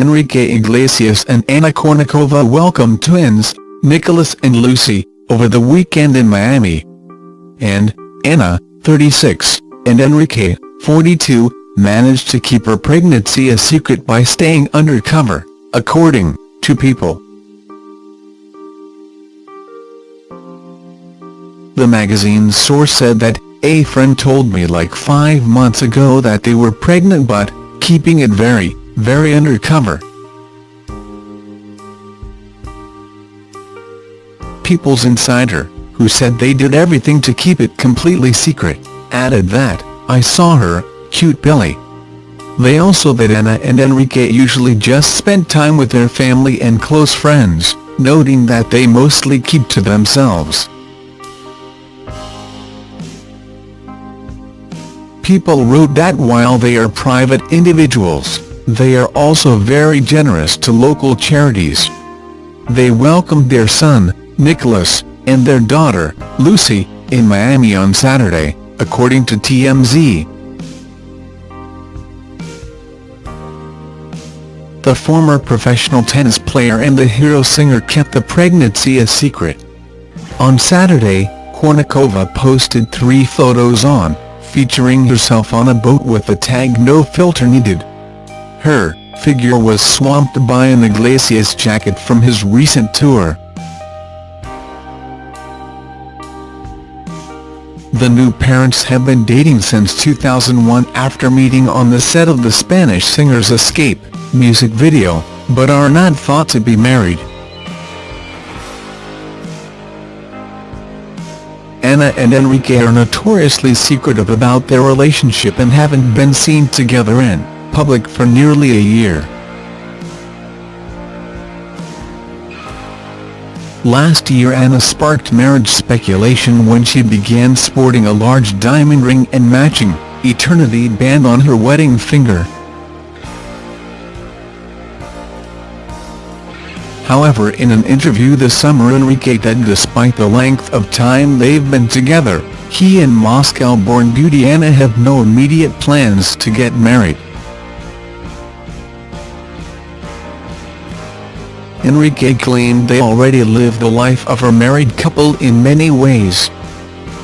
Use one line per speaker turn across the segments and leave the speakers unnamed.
Enrique Iglesias and Anna Kournikova welcomed twins, Nicholas and Lucy, over the weekend in Miami. And, Anna, 36, and Enrique, 42, managed to keep her pregnancy a secret by staying undercover, according to People. The magazine's source said that, a friend told me like five months ago that they were pregnant but, keeping it very, very undercover. People's Insider, who said they did everything to keep it completely secret, added that, I saw her, cute Billy. They also that Anna and Enrique usually just spent time with their family and close friends, noting that they mostly keep to themselves. People wrote that while they are private individuals, they are also very generous to local charities. They welcomed their son, Nicholas, and their daughter, Lucy, in Miami on Saturday, according to TMZ. The former professional tennis player and the hero singer kept the pregnancy a secret. On Saturday, Kournikova posted three photos on, featuring herself on a boat with the tag no filter needed. Her figure was swamped by an Iglesias jacket from his recent tour. The new parents have been dating since 2001 after meeting on the set of the Spanish singer's Escape music video, but are not thought to be married. Anna and Enrique are notoriously secretive about their relationship and haven't been seen together in public for nearly a year. Last year Anna sparked marriage speculation when she began sporting a large diamond ring and matching, Eternity band on her wedding finger. However in an interview this summer Enrique said despite the length of time they've been together, he and Moscow-born beauty Anna have no immediate plans to get married. Enrique claimed they already lived the life of a married couple in many ways.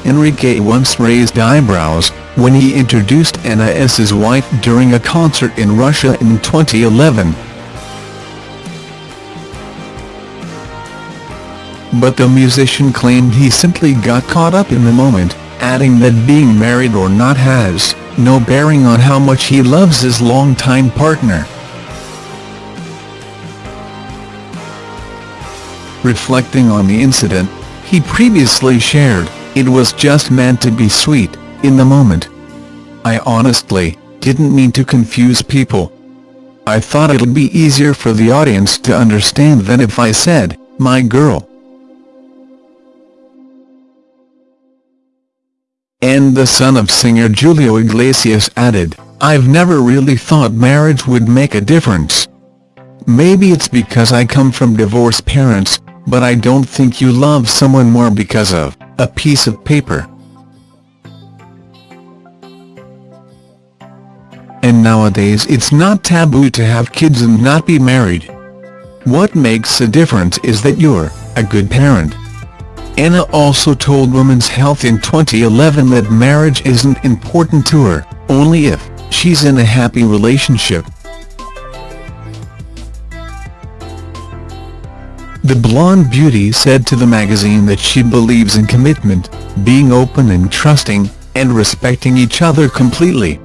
Enrique once raised eyebrows, when he introduced Anna as his wife during a concert in Russia in 2011. But the musician claimed he simply got caught up in the moment, adding that being married or not has no bearing on how much he loves his longtime partner. Reflecting on the incident, he previously shared, it was just meant to be sweet, in the moment. I honestly, didn't mean to confuse people. I thought it'd be easier for the audience to understand than if I said, my girl. And the son of singer Julio Iglesias added, I've never really thought marriage would make a difference. Maybe it's because I come from divorced parents, but I don't think you love someone more because of a piece of paper. And nowadays it's not taboo to have kids and not be married. What makes a difference is that you're a good parent. Anna also told Women's Health in 2011 that marriage isn't important to her, only if she's in a happy relationship. The blonde beauty said to the magazine that she believes in commitment, being open and trusting, and respecting each other completely.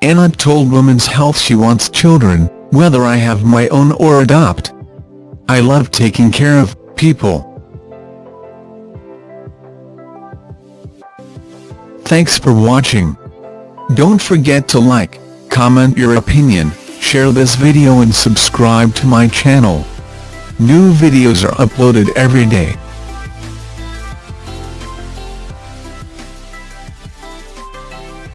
Anna told Women's Health she wants children, whether I have my own or adopt. I love taking care of people. Thanks for watching. Don't forget to like, comment your opinion, share this video and subscribe to my channel. New videos are uploaded every day.